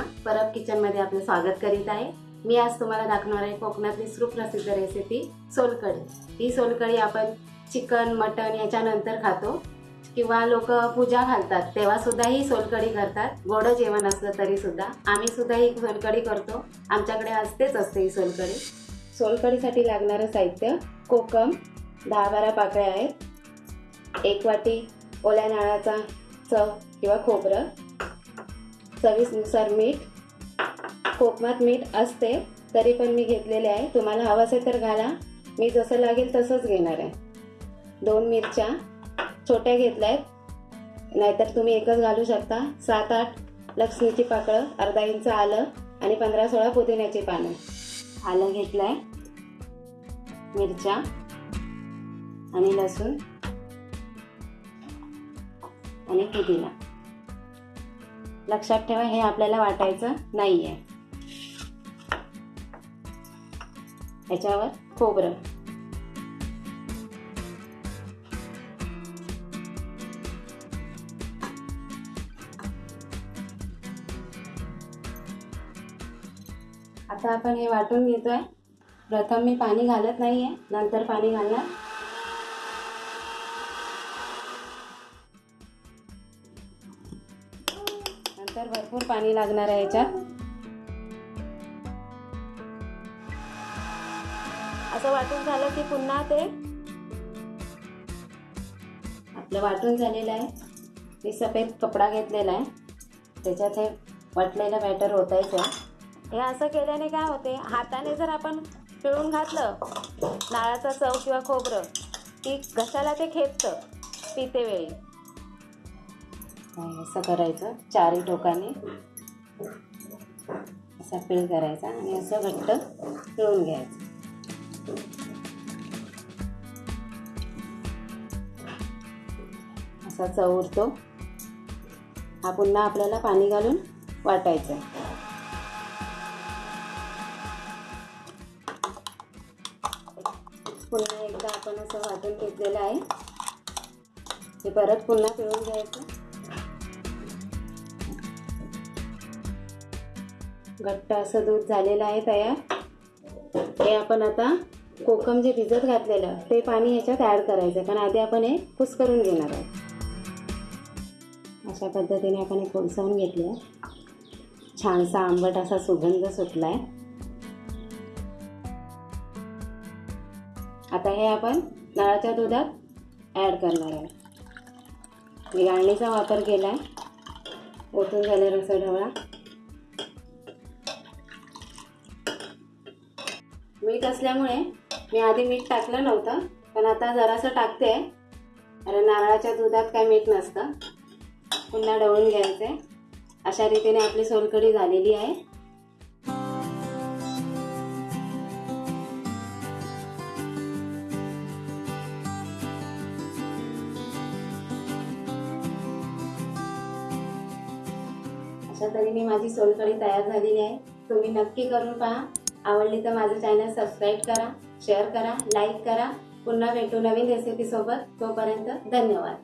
परब किचनमध्ये आपलं स्वागत करीत आहे. मी आज तुम्हाला दाखवणार आहे कोकणातली सुप्रसिद्ध रेसिपी सोलकढी. ही सोलकढी आपण चिकन मटन याच्यानंतर खातो. किंवा लोक पूजा घालतात तेव्हासुद्धा ही सोलकढी करतात. गोड जेवण असलं तरीसुद्धा आम्हीसुद्धा ही सोलकढी करतो. आमच्याकडे असतेच असते ही सोलकढी. सोलकढीसाठी लागणारं साहित्य कोकम. दहा बारा पाकळ्या आहेत. एक वाटी ओल्या नारळाचा चव किंवा खोबरं. चवीनुसार मीठ कोकमात मीठ असते तरी पण मी घेतलेले आहे. तुम्हाला हवं असेल तर घाला. मी जसं लागेल तसंच घेणार आहे. दोन मिरच्या छोट्या घेतल्या आहेत. नाहीतर तुम्ही एकच घालू शकता. सात आठ लक्ष्मीची पाकळं अर्धा इंच आलं आणि पंधरा सोळा पुदिन्याची पानं. आलं घेतलं आहे मिरच्या आणि लसूण आणि पुदिना. लक्षात ठेवा हे आपल्याला वाटायचं नाही आहे याच्यावर खोबरं. आता आपण हे वाटून घेतोय. प्रथम मी पाणी घालत नाही आहे नंतर पाणी घालणार. तर भरपूर पाणी लागणार आहे याच्यात. असं वाटून झालं की पुन्हा ते आपलं वाटून झालेलं आहे. मी सफेद कपडा घेतलेला आहे. त्याच्यात हे वाटलेलं बॅटर ते हे असं केल्याने काय होते? हाताने जर आपण पिळून घातलं नाळाचा चव किंवा खोबरं की घशाला ते खेचतं पितेवेळी असं करायचं. चारही टोकाने असा पिळ करायचा आणि असं घट्ट पिळून घ्यायचं. असा चव उरतो. हा पुन्हा आपल्याला पाणी घालून वाटायचं. पुन्हा एकदा आपण असं वाटून घेतलेलं आहे. हे परत पुन्हा पिळून घ्यायचं. घट्ट असं दूध झालेलं आहे तयार. हे आपण आता कोकम जे भिजत घातलेलं ते पाणी ह्याच्यात ॲड करायचं. कारण आधी आपण हे खुस करून घेणार आहोत. अशा पद्धतीने आपण हे कोळसावून घेतलं छानसा आंबट असा सुगंध सुटला आहे आता हे आपण नळाच्या दुधात ॲड करणार आहे मी गाळणीचा वापर केला आहे ओतून झाले ढवळा मीठ असल्यामुळे मी आधी मीठ टाकलं नव्हतं पण आता जरासं टाकते. अरे नारळाच्या दुधात काय मीठ नसतं. पुन्हा ढवळून घ्यायचं. अशा रीतीने आपली सोलकढी झालेली आहे. अशा तऱ्हेने माझी सोलकढी तयार झालेली आहे. तुम्ही नक्की करून पहा. आवडली तर माझं चॅनल सबस्क्राईब करा शेअर करा लाईक करा. पुन्हा भेटू नवीन रेसिपीसोबत तोपर्यंत धन्यवाद.